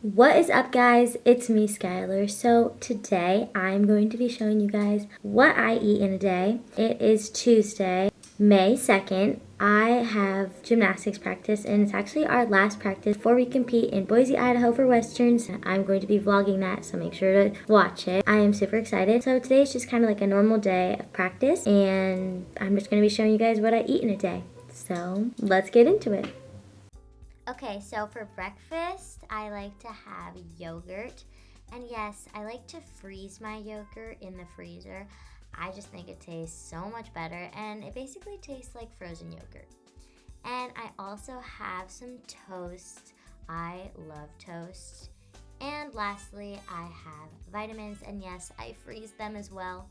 What is up guys? It's me Skylar. So today I'm going to be showing you guys what I eat in a day. It is Tuesday, May 2nd. I have gymnastics practice and it's actually our last practice before we compete in Boise, Idaho for Westerns. I'm going to be vlogging that so make sure to watch it. I am super excited. So today is just kind of like a normal day of practice and I'm just going to be showing you guys what I eat in a day. So let's get into it. Okay, so for breakfast, I like to have yogurt. And yes, I like to freeze my yogurt in the freezer. I just think it tastes so much better and it basically tastes like frozen yogurt. And I also have some toast. I love toast. And lastly, I have vitamins and yes, I freeze them as well.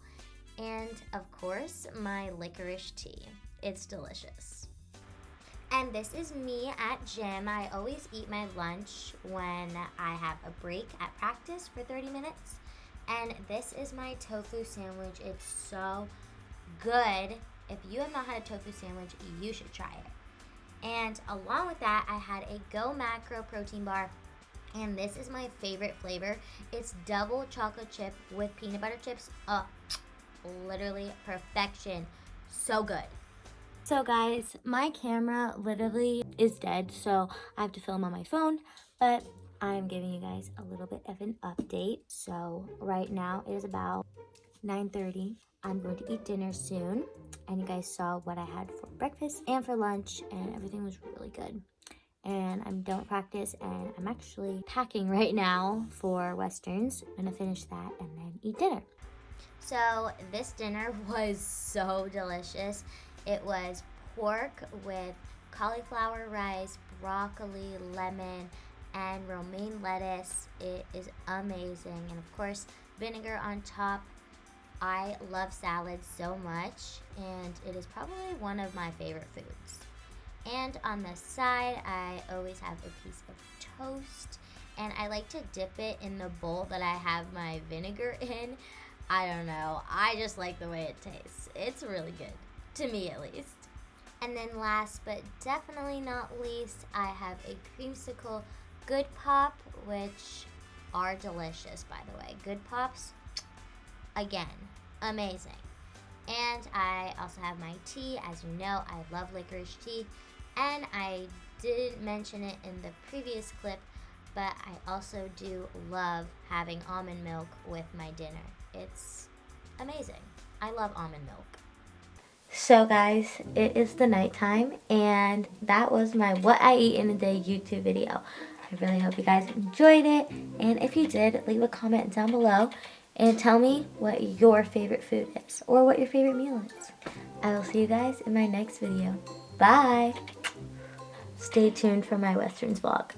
And of course, my licorice tea. It's delicious. And this is me at gym. I always eat my lunch when I have a break at practice for 30 minutes. And this is my tofu sandwich. It's so good. If you have not had a tofu sandwich, you should try it. And along with that, I had a Go Macro protein bar. And this is my favorite flavor. It's double chocolate chip with peanut butter chips. Oh, literally perfection. So good. So guys, my camera literally is dead, so I have to film on my phone, but I'm giving you guys a little bit of an update. So right now it is about 9.30. I'm going to eat dinner soon, and you guys saw what I had for breakfast and for lunch, and everything was really good. And I'm done with practice, and I'm actually packing right now for Westerns. I'm gonna finish that and then eat dinner. So this dinner was so delicious. It was pork with cauliflower rice, broccoli, lemon, and romaine lettuce. It is amazing. And of course, vinegar on top. I love salads so much, and it is probably one of my favorite foods. And on the side, I always have a piece of toast, and I like to dip it in the bowl that I have my vinegar in. I don't know. I just like the way it tastes. It's really good to me at least. And then last but definitely not least, I have a creamsicle Good Pop, which are delicious, by the way. Good Pops, again, amazing. And I also have my tea. As you know, I love licorice tea. And I didn't mention it in the previous clip, but I also do love having almond milk with my dinner. It's amazing. I love almond milk. So guys, it is the nighttime and that was my what I eat in a day YouTube video. I really hope you guys enjoyed it and if you did, leave a comment down below and tell me what your favorite food is or what your favorite meal is. I will see you guys in my next video. Bye! Stay tuned for my Westerns vlog.